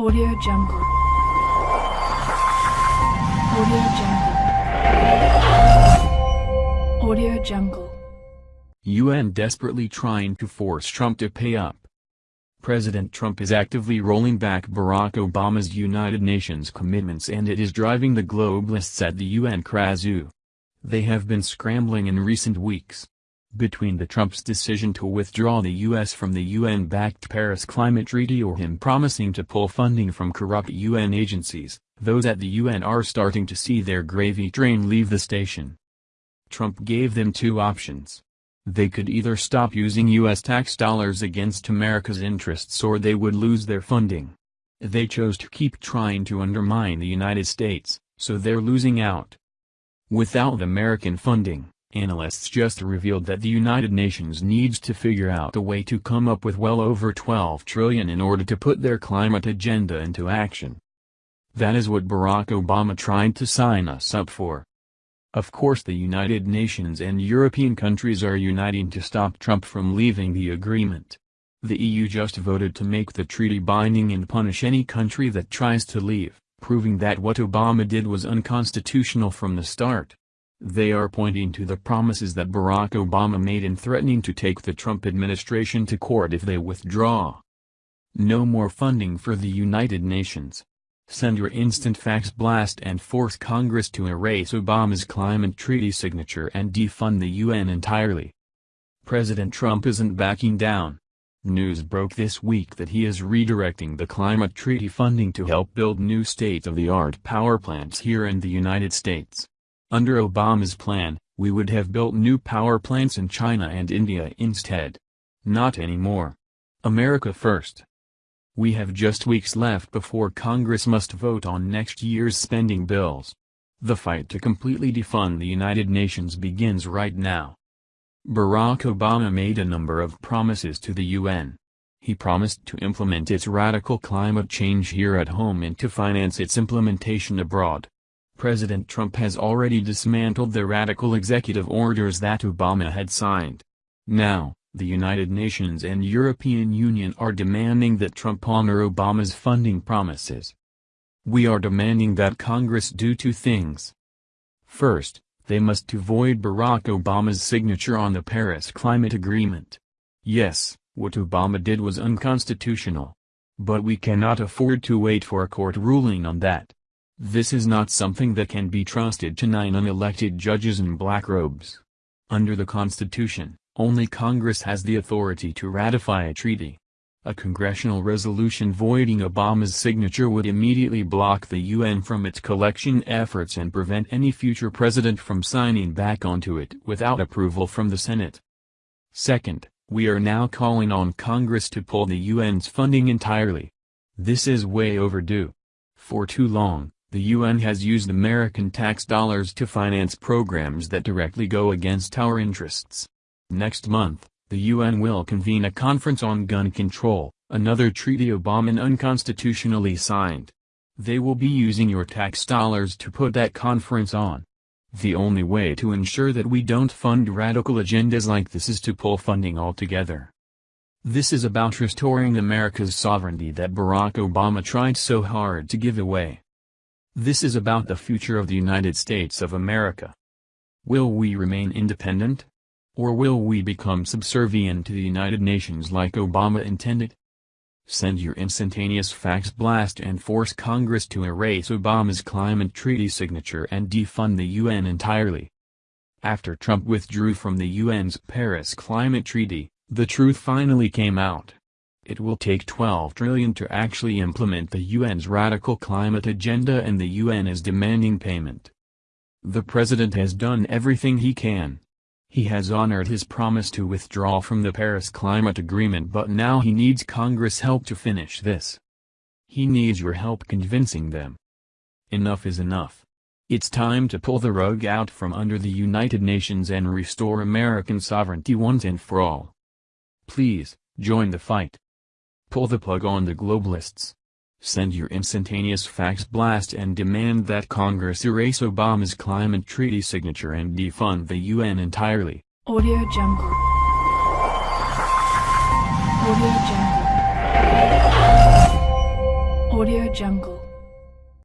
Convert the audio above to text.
Audio Jungle. Audio Jungle. Audio Jungle. UN desperately trying to force Trump to pay up. President Trump is actively rolling back Barack Obama's United Nations commitments and it is driving the globalists at the UN crazy. They have been scrambling in recent weeks. Between the Trump's decision to withdraw the U.S. from the UN-backed Paris Climate Treaty or him promising to pull funding from corrupt UN agencies, those at the UN are starting to see their gravy train leave the station. Trump gave them two options. They could either stop using U.S. tax dollars against America's interests or they would lose their funding. They chose to keep trying to undermine the United States, so they're losing out. Without American funding, Analysts just revealed that the United Nations needs to figure out a way to come up with well over 12 trillion in order to put their climate agenda into action. That is what Barack Obama tried to sign us up for. Of course the United Nations and European countries are uniting to stop Trump from leaving the agreement. The EU just voted to make the treaty binding and punish any country that tries to leave, proving that what Obama did was unconstitutional from the start. They are pointing to the promises that Barack Obama made in threatening to take the Trump administration to court if they withdraw. No more funding for the United Nations. Send your instant fax blast and force Congress to erase Obama's climate treaty signature and defund the UN entirely. President Trump isn't backing down. News broke this week that he is redirecting the climate treaty funding to help build new state-of-the-art power plants here in the United States. Under Obama's plan, we would have built new power plants in China and India instead. Not anymore. America first. We have just weeks left before Congress must vote on next year's spending bills. The fight to completely defund the United Nations begins right now. Barack Obama made a number of promises to the UN. He promised to implement its radical climate change here at home and to finance its implementation abroad. President Trump has already dismantled the radical executive orders that Obama had signed. Now, the United Nations and European Union are demanding that Trump honor Obama's funding promises. We are demanding that Congress do two things. First, they must avoid Barack Obama's signature on the Paris Climate Agreement. Yes, what Obama did was unconstitutional. But we cannot afford to wait for a court ruling on that. This is not something that can be trusted to nine unelected judges in black robes. Under the Constitution, only Congress has the authority to ratify a treaty. A congressional resolution voiding Obama's signature would immediately block the UN from its collection efforts and prevent any future president from signing back onto it without approval from the Senate. Second, we are now calling on Congress to pull the UN's funding entirely. This is way overdue. For too long, the UN has used American tax dollars to finance programs that directly go against our interests. Next month, the UN will convene a conference on gun control, another treaty Obama unconstitutionally signed. They will be using your tax dollars to put that conference on. The only way to ensure that we don't fund radical agendas like this is to pull funding altogether. This is about restoring America's sovereignty that Barack Obama tried so hard to give away. This is about the future of the United States of America. Will we remain independent? Or will we become subservient to the United Nations like Obama intended? Send your instantaneous fax blast and force Congress to erase Obama's climate treaty signature and defund the UN entirely. After Trump withdrew from the UN's Paris Climate Treaty, the truth finally came out. It will take 12 trillion to actually implement the UN's radical climate agenda and the UN is demanding payment. The president has done everything he can. He has honored his promise to withdraw from the Paris Climate Agreement but now he needs Congress help to finish this. He needs your help convincing them. Enough is enough. It's time to pull the rug out from under the United Nations and restore American sovereignty once and for all. Please, join the fight. Pull the plug on the globalists. Send your instantaneous fax blast and demand that Congress erase Obama's climate treaty signature and defund the UN entirely. Audio Jungle. Audio Jungle. Audio Jungle.